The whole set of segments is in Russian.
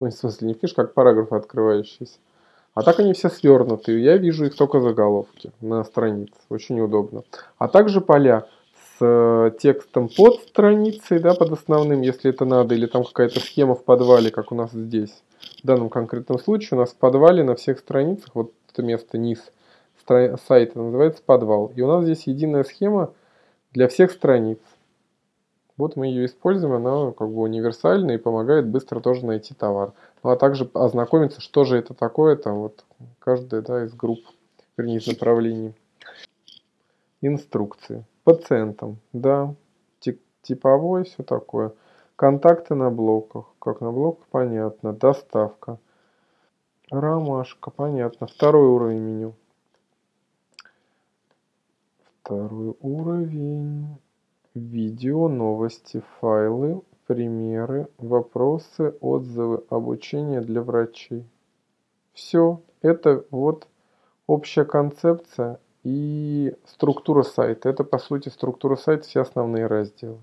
Ну, в смысле, не книжке, как параграфы открывающиеся. А так они все свернуты. Я вижу их только заголовки на странице. Очень удобно. А также поля с э, текстом под страницей, да, под основным, если это надо, или там какая-то схема в подвале, как у нас здесь. В данном конкретном случае у нас в подвале на всех страницах, вот это место низ сайта называется подвал. И у нас здесь единая схема для всех страниц. Вот мы ее используем, она как бы универсальна и помогает быстро тоже найти товар. Ну а также ознакомиться, что же это такое, там вот каждая да, из групп, вернее из направлений. Инструкции. Пациентам, да, типовой, все такое. Контакты на блоках. Как на блоках, понятно. Доставка. Ромашка, понятно. Второй уровень меню. Второй уровень. Видео, новости, файлы, примеры, вопросы, отзывы, обучение для врачей. Все. Это вот общая концепция и структура сайта. Это по сути структура сайта, все основные разделы.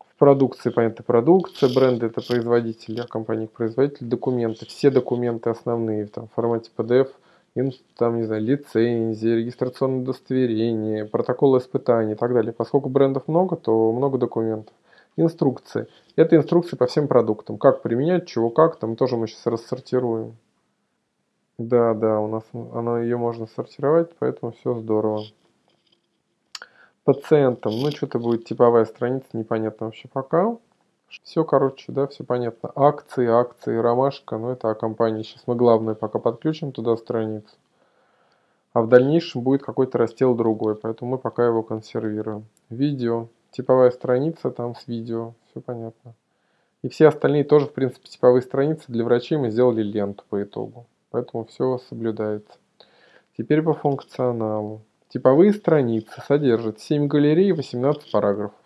В продукции, понятно, продукция, бренды это производители, а компания производитель, документы, все документы основные там, в формате PDF – им там, не знаю, лицензии, регистрационное удостоверение, протокол испытаний и так далее. Поскольку брендов много, то много документов. Инструкции. Это инструкции по всем продуктам. Как применять, чего как, там тоже мы сейчас рассортируем. Да, да, у нас она, ее можно сортировать, поэтому все здорово. Пациентам, ну что-то будет типовая страница, непонятно вообще пока. Все, короче, да, все понятно. Акции, акции, ромашка, ну это о компании. Сейчас мы главное пока подключим туда страницу. А в дальнейшем будет какой-то раздел другой, поэтому мы пока его консервируем. Видео, типовая страница там с видео, все понятно. И все остальные тоже, в принципе, типовые страницы для врачей мы сделали ленту по итогу. Поэтому все соблюдается. Теперь по функционалу. Типовые страницы содержат 7 галерей и 18 параграфов.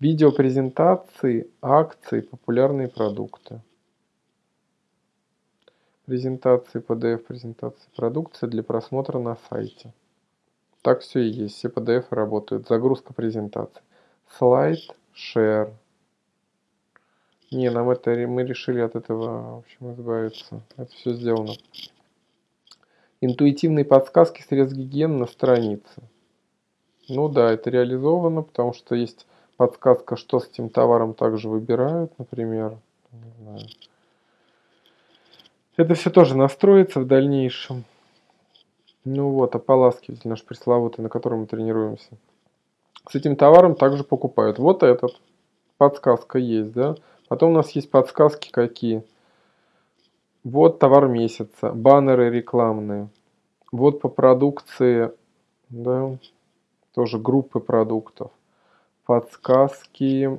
Видеопрезентации, акции, популярные продукты. Презентации, PDF-презентации продукции для просмотра на сайте. Так все и есть, все PDF работают. Загрузка презентации. Слайд, share. Не, нам это мы решили от этого, в общем, избавиться. Это все сделано. Интуитивные подсказки средств гигиены на странице. Ну да, это реализовано, потому что есть подсказка, что с этим товаром также выбирают, например. Это все тоже настроится в дальнейшем. Ну вот, ополаскиватель наш пресловутый, на котором мы тренируемся. С этим товаром также покупают. Вот этот. Подсказка есть, да? Потом у нас есть подсказки какие. Вот товар месяца. Баннеры рекламные. Вот по продукции, да, тоже группы продуктов подсказки,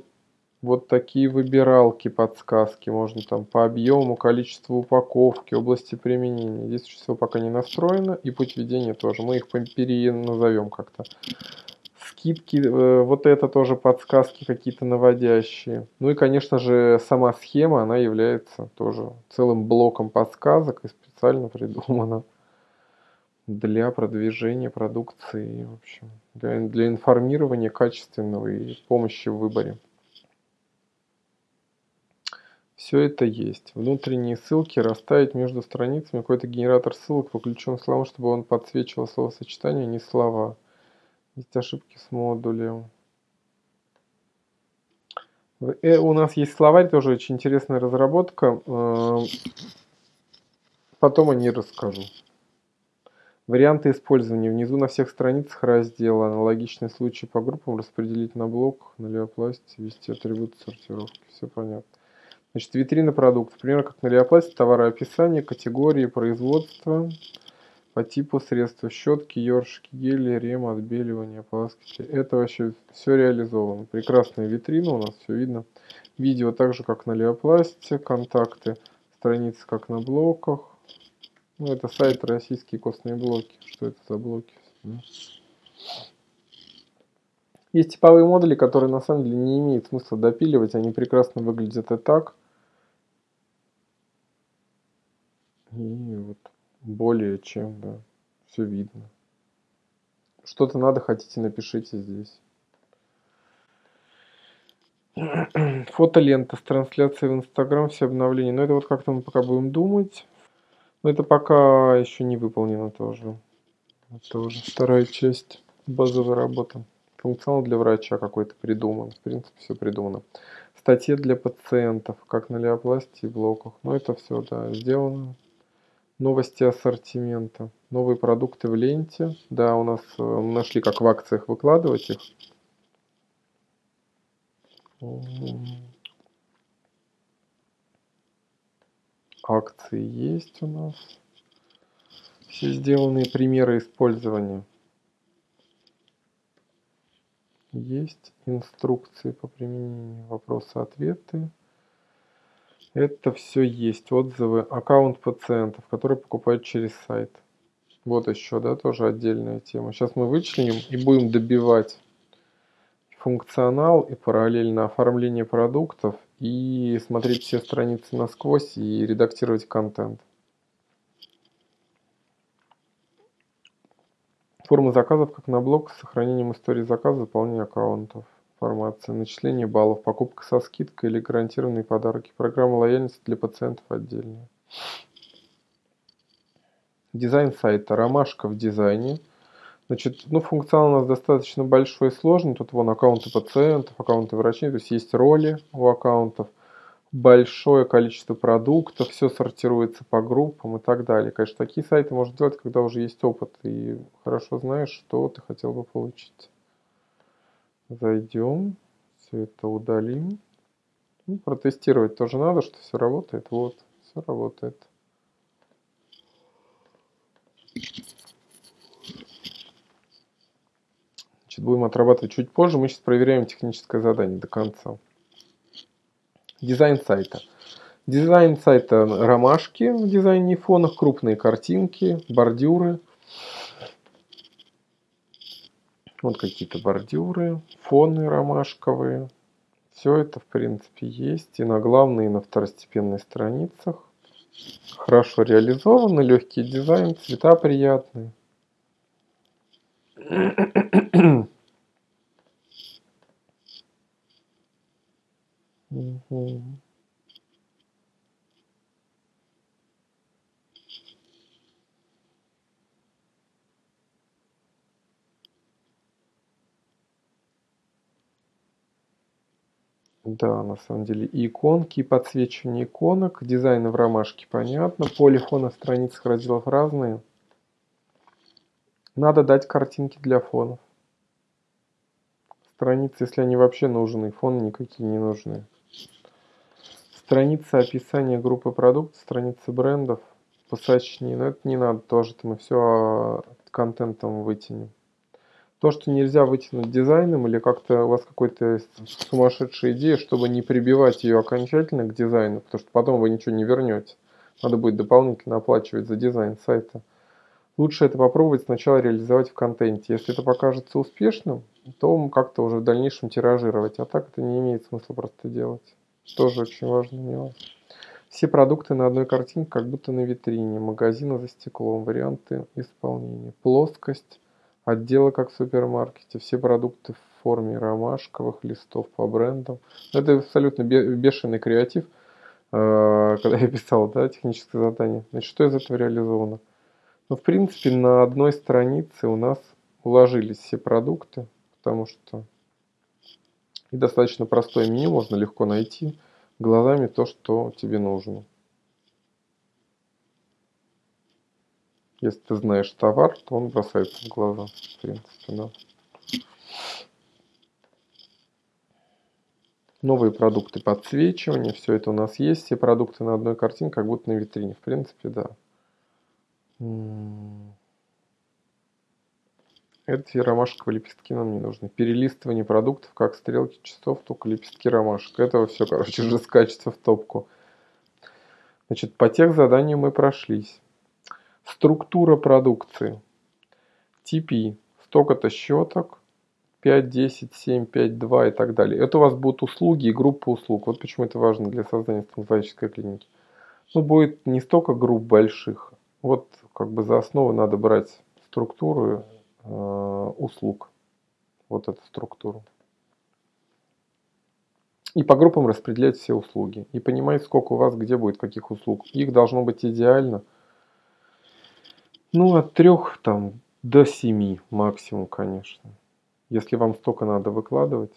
вот такие выбиралки подсказки. Можно там по объему, количеству упаковки, области применения. Здесь всего пока не настроено. И путь введения тоже. Мы их переназовем как-то. Скидки, э, вот это тоже подсказки какие-то наводящие. Ну и, конечно же, сама схема, она является тоже целым блоком подсказок и специально придумана для продвижения продукции, в общем, для, для информирования качественного и помощи в выборе. Все это есть. Внутренние ссылки расставить между страницами. Какой-то генератор ссылок подключен словам, чтобы он подсвечивал словосочетания, а не слова. Есть ошибки с модулем. Э, у нас есть словарь, тоже очень интересная разработка. Э, потом о ней расскажу. Варианты использования. Внизу на всех страницах раздела. Аналогичные случаи по группам распределить на блок, на леопласте, ввести атрибуты сортировки. Все понятно. Значит, витрина продуктов. Примерно как на леопласте. Товароописание, категории, производства. По типу средства. Щетки, ёршики, гели, рем, отбеливание, ополаскиватели. Это вообще все реализовано. Прекрасная витрина у нас, все видно. Видео так же, как на леопласте. Контакты. Страницы, как на блоках ну, это сайт российские костные блоки. Что это за блоки? Есть типовые модули, которые на самом деле не имеет смысла допиливать. Они прекрасно выглядят и так. И вот более чем, да, все видно. Что-то надо, хотите, напишите здесь. Фотолента с трансляцией в Инстаграм, все обновления. Но это вот как-то мы пока будем думать. Но это пока еще не выполнено тоже. Это уже вторая часть базовой работы. Функционал для врача какой-то придуман. В принципе, все придумано. Статьи для пациентов, как на леопластии блоках. Но это все, да, сделано. Новости ассортимента. Новые продукты в ленте. Да, у нас э, нашли, как в акциях выкладывать их. Акции есть у нас. Все сделанные примеры использования. Есть инструкции по применению, вопросы-ответы. Это все есть. Отзывы, аккаунт пациентов, которые покупают через сайт. Вот еще, да, тоже отдельная тема. Сейчас мы вычленим и будем добивать функционал и параллельно оформление продуктов и смотреть все страницы насквозь и редактировать контент. Форма заказов как на блок с сохранением истории заказа, заполнение аккаунтов, информация, начисление баллов, покупка со скидкой или гарантированные подарки, программа лояльности для пациентов отдельная. Дизайн сайта, ромашка в дизайне – Значит, ну, функционал у нас достаточно большой и сложный. Тут вон аккаунты пациентов, аккаунты врачей, то есть есть роли у аккаунтов, большое количество продуктов, все сортируется по группам и так далее. Конечно, такие сайты можно делать, когда уже есть опыт и хорошо знаешь, что ты хотел бы получить. Зайдем, все это удалим. Ну, протестировать тоже надо, что все работает. Вот, все работает. Значит, будем отрабатывать чуть позже. Мы сейчас проверяем техническое задание до конца. Дизайн сайта. Дизайн сайта ромашки в дизайне фонах, крупные картинки, бордюры. Вот какие-то бордюры, фоны ромашковые. Все это, в принципе, есть и на главной, и на второстепенной страницах. Хорошо реализовано, легкий дизайн, цвета приятные. Угу. Да, на самом деле и иконки, и подсвечивание иконок, дизайн в ромашке понятно, поле фона страниц разделов разные. Надо дать картинки для фонов. Страницы, если они вообще нужны, фоны никакие не нужны. Страница описания группы продуктов, страницы брендов, посочнее, но это не надо тоже, мы все а, контентом вытянем. То, что нельзя вытянуть дизайном или как-то у вас какой-то сумасшедшая идея, чтобы не прибивать ее окончательно к дизайну, потому что потом вы ничего не вернете. Надо будет дополнительно оплачивать за дизайн сайта. Лучше это попробовать сначала реализовать в контенте. Если это покажется успешным, то как-то уже в дальнейшем тиражировать. А так это не имеет смысла просто делать. Тоже очень важный нюанс. Все продукты на одной картинке, как будто на витрине. Магазины за стеклом. Варианты исполнения. Плоскость. Отделы как в супермаркете. Все продукты в форме ромашковых листов по брендам. Это абсолютно бешеный креатив. Э, когда я писал да, техническое задание. Значит, что из этого реализовано? Ну, в принципе, на одной странице у нас уложились все продукты, потому что и достаточно простое меню, можно легко найти глазами то, что тебе нужно. Если ты знаешь товар, то он бросается в глаза, в принципе, да. Новые продукты подсвечивания, все это у нас есть, все продукты на одной картине, как будто на витрине, в принципе, да. Эти ромашковые лепестки нам не нужны. Перелистывание продуктов, как стрелки часов, только лепестки ромашек. Этого все, короче, уже скачется в топку. Значит, по тех заданиям мы прошлись. Структура продукции. TP. Столько-то щеток. 5, 10, 7, 5, 2 и так далее. Это у вас будут услуги и группа услуг. Вот почему это важно для создания стоматологической клиники. Ну, будет не столько групп больших. Вот как бы за основу надо брать структуру э, услуг. Вот эту структуру. И по группам распределять все услуги. И понимать, сколько у вас где будет каких услуг. Их должно быть идеально. Ну, от трех там до семи максимум, конечно. Если вам столько надо выкладывать.